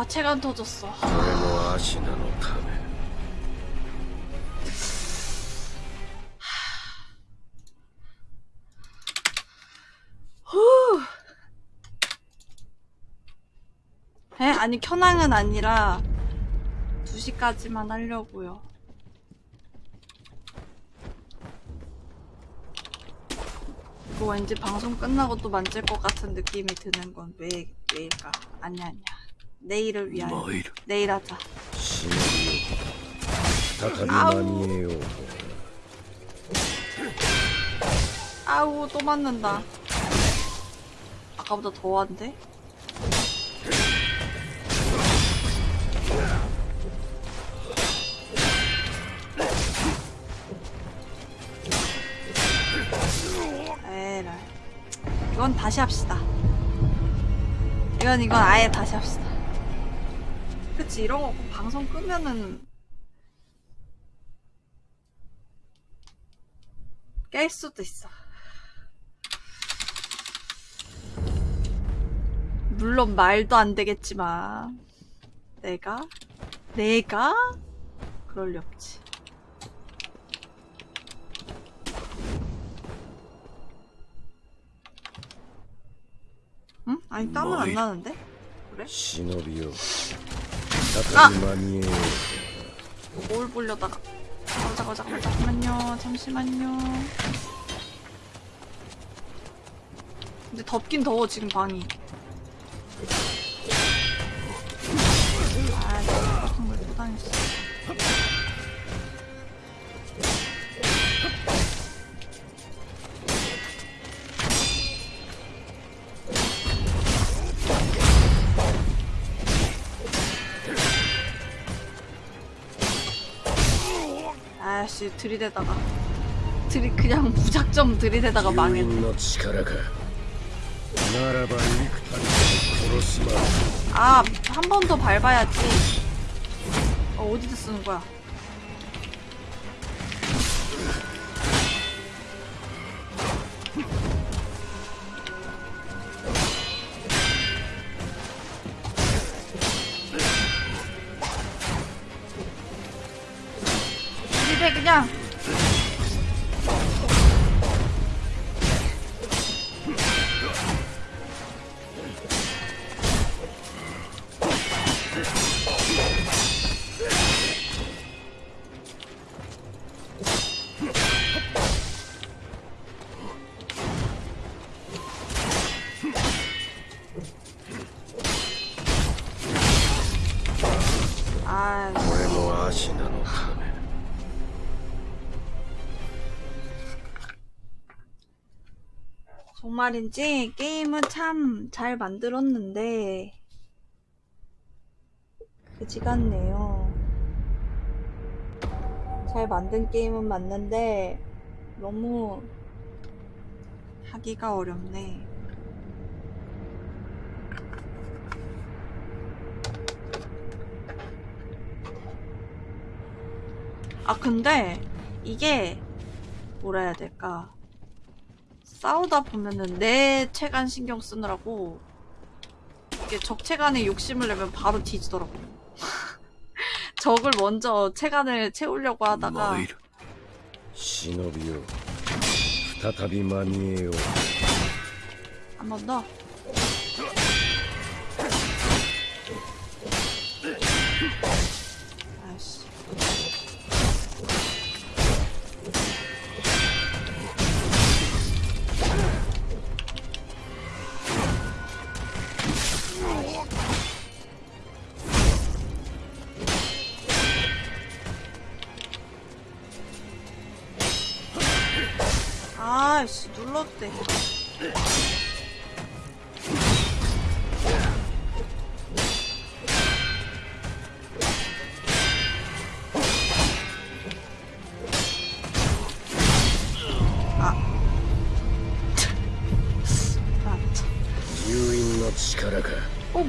아, 체간 터졌어. 후. 에? 아니 켜낭은 아니라 2시까지만 하려고요. 이거 왠지 방송 끝나고 또 만질 것 같은 느낌이 드는 건 왜, 왜일까? 아니야, 아니야. 내일을 위하여. 내일. 하자. 아우 아우 또 맞는다. 아까보다 더한데? 에라 이건 다시 합시다. 이건 이건 아예 다시 합시다. 그치 이런 거 방송 끄면은 깰 수도 있어 물론 말도 안 되겠지만 내가? 내가? 그럴 리 없지 응? 아니 땀은 안 나는데? 그래? 시노비요 아! 뭘 보려다가 잠깐만 잠깐만 잠시만요 잠시만요 근데 덥긴 더워 지금 방이 아, 같은 걸 못 다녔어. 씨 들이대다가 들이 그냥 무작정 들이대다가 망했네. 아한 번 더 밟아야지. 어, 어디서 쓰는 거야? 정말인지 게임은 참 잘 만들었는데 그지 같네요. 잘 만든 게임은 맞는데 너무 하기가 어렵네. 아 근데 이게 뭐라 해야 될까? 싸우다 보면은 내 체간 신경 쓰느라고 이게 적 체간에 욕심을 내면 바로 뒤지더라고. 적을 먼저 체간을 채우려고 하다가 参る忍びよ再び間に合えよう 한 번 더.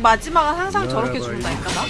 마지막은 항상 저렇게 죽는다니까 나?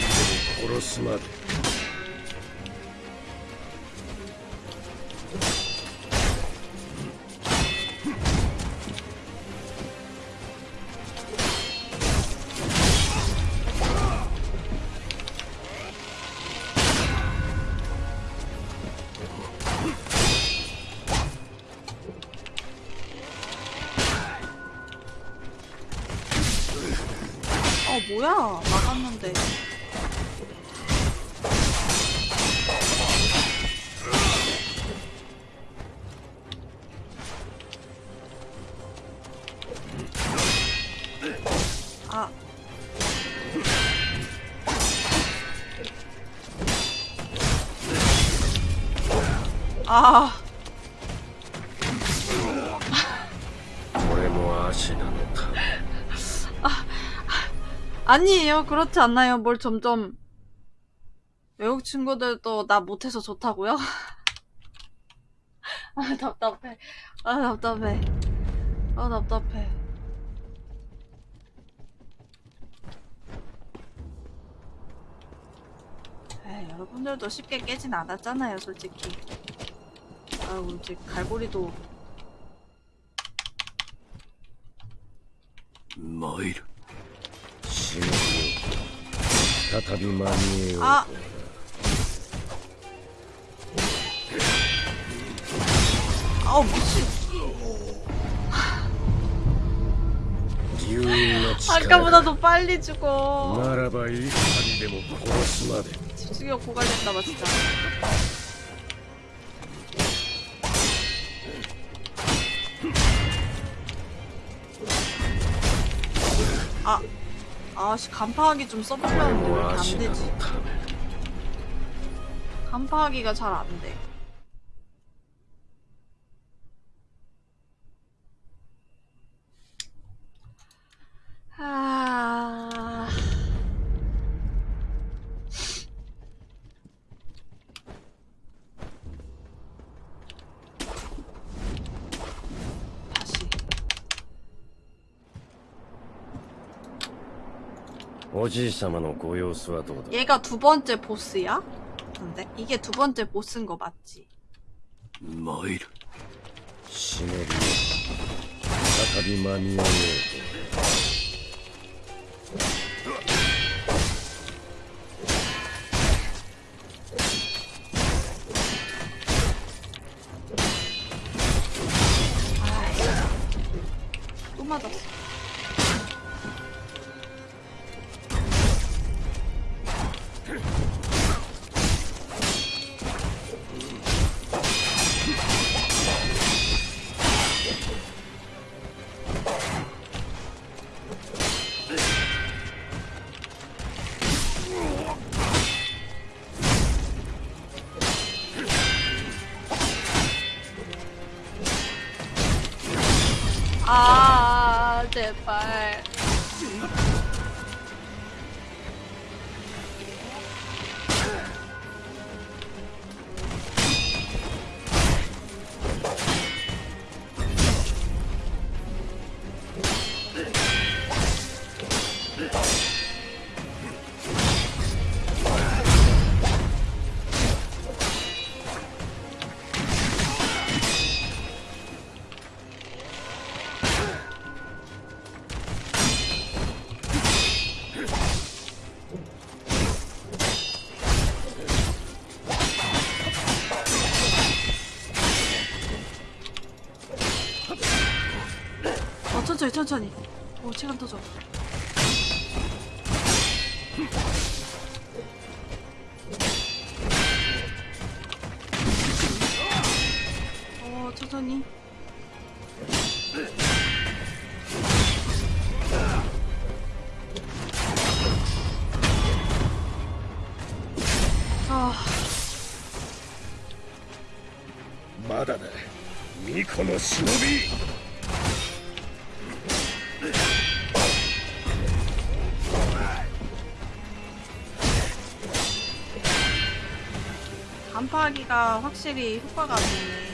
아니에요. 그렇지 않나요? 뭘 점점 외국 친구들도 나 못해서 좋다고요? 아 답답해. 아 답답해. 아 답답해. 에이, 여러분들도 쉽게 깨진 않았잖아요, 솔직히. 아우 이제 갈고리도. 뭐 마일. 再び間に合えよう 아! 아우 미친 竜院の力 아까보다 더 빨리 죽어 ならばいい針でも殺すまで 집중력 고갈됐나봐 진짜 아씨 간파하기 좀 써보려는데 왜 이렇게 안되지. 아, 간파하기가 잘 안돼. 얘가 두 번째 보스야? 근데 이게 두 번째 보스인 거 맞지? 뭐이르 시네리 사타비 마미오의 천천히, 천천히. 오, 시간 터져. 어, 천천히. 아, まだだ巫女の忍び 간파하기가 확실히 효과가 있네.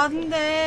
안 돼.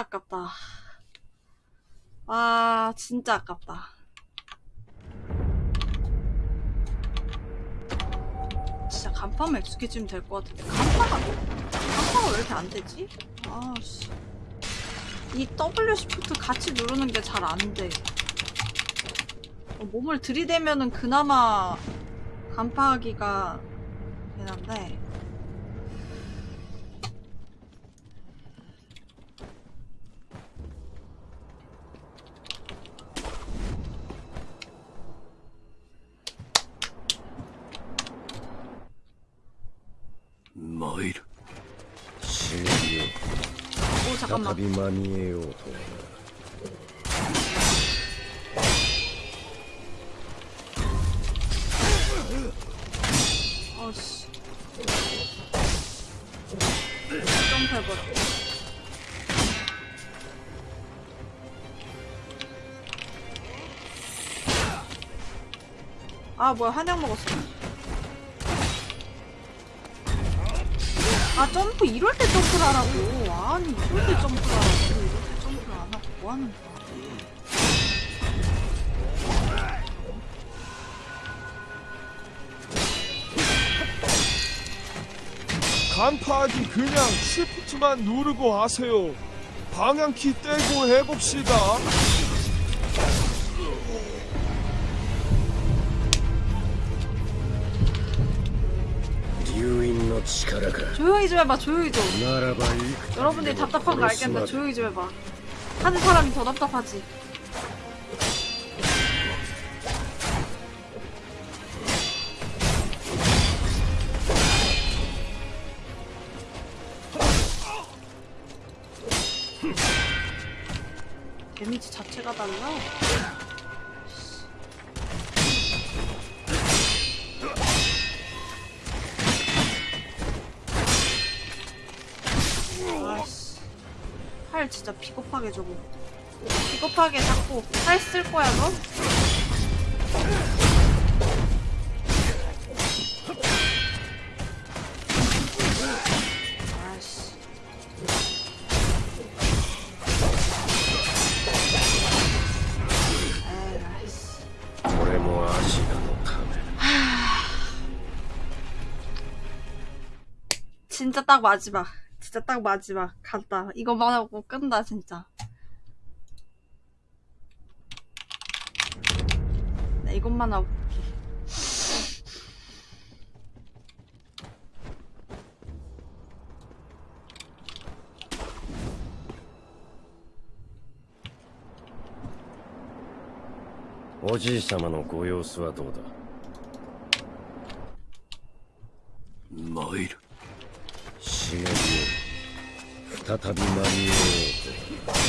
아깝다. 아, 진짜 아깝다. 진짜 간판만 익숙해지면 될 것 같은데. 간파가, 간파가 왜 이렇게 안 되지? 아, 씨. 이 W 시프트 같이 누르는 게 잘 안 돼. 어, 몸을 들이대면은 그나마 간파하기가 되는데. 우리만이에요. 아 뭐야 한약 먹었어. 점프, 이럴 때 점프를 하라고. 아니, 이럴 때 점프를 하라고. 이럴 때 점프를 안 하고 뭐 하는 거야. 간파하기 그냥 쉬프트만 누르고 하세요. 방향키 떼고 해봅시다. 조용히 좀 해봐 조용히 좀. 여러분들이 답답한 거 알겠는데 조용히 좀 해봐. 하는 사람이 더 답답하지. 뭐, 오, 했을 거야, 너? 진짜 딱 마지막. 진짜 딱 마지막. 간다. 이거만 하고 끝나 진짜. 나 이것만 하고. 올게. おじい様のご様子はどうだ参るしげるよ再び間に合おうと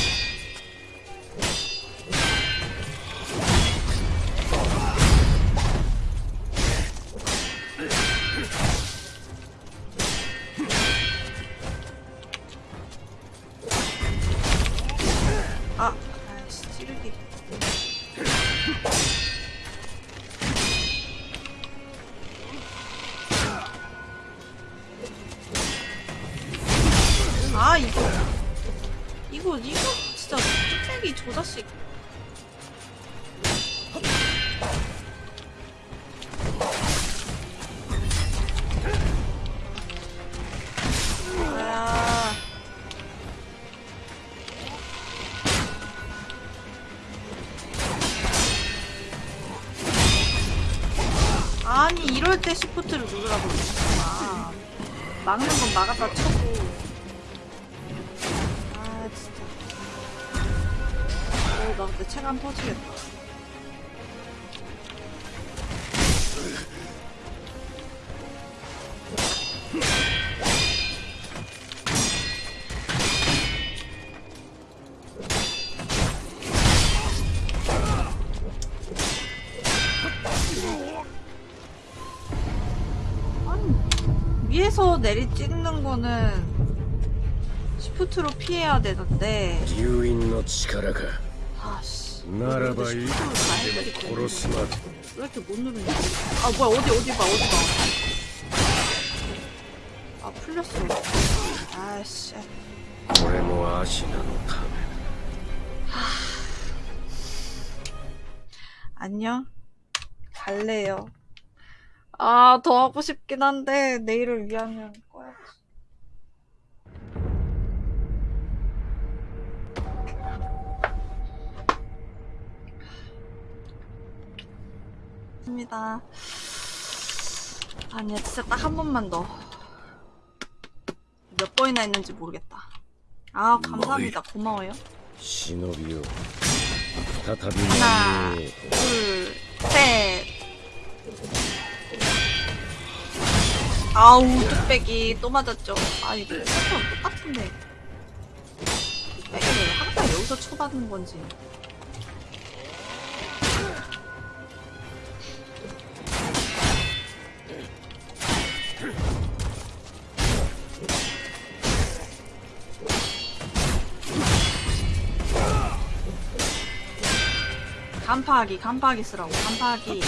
내리 찍는 거는 시프트로 피해야 되는데. 유인의 힘가. 아씨. 나라바 이 코로스마 이렇게 못 누르냐? 아 뭐야 어디 어디 봐 어디 봐. 아 풀렸어. 아씨. 오레모 아시나노 타메. 안녕. 갈래요. 아, 더 하고 싶긴 한데, 내일을 위하면 꺼야지. 입니다. 아니야, 진짜 딱 한 번만 더. 몇 번이나 했는지 모르겠다. 아, 감사합니다. 고마워요. 시노비요. 하나, 둘, 셋. 아우 뚝배기 또 맞았죠. 아 이거 패턴 똑같은데. 뚝배기를 항상 여기서 쳐받는 건지. 간파하기 간파하기 쓰라고. 간파하기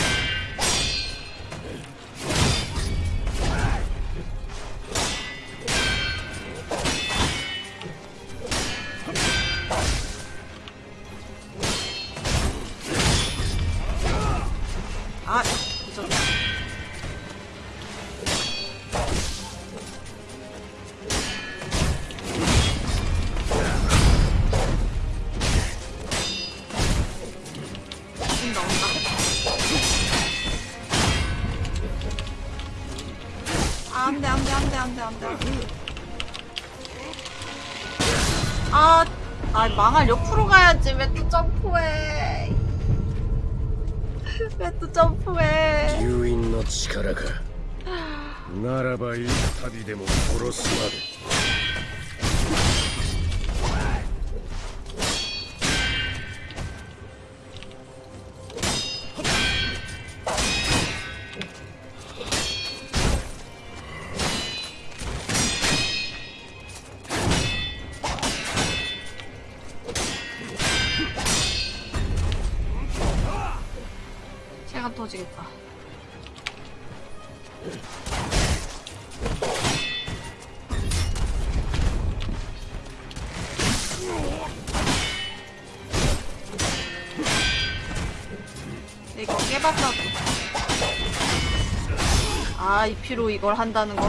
나이 피로 이걸 한다는 거.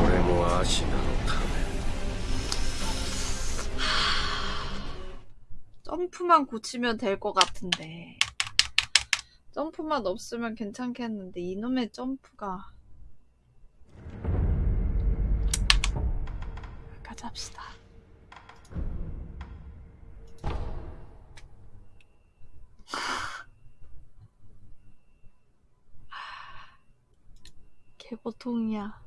점프만 고치면 될 것 같은데. 점프만 없으면 괜찮겠는데 이놈의 점프가. 가잡시다. 개보통이야.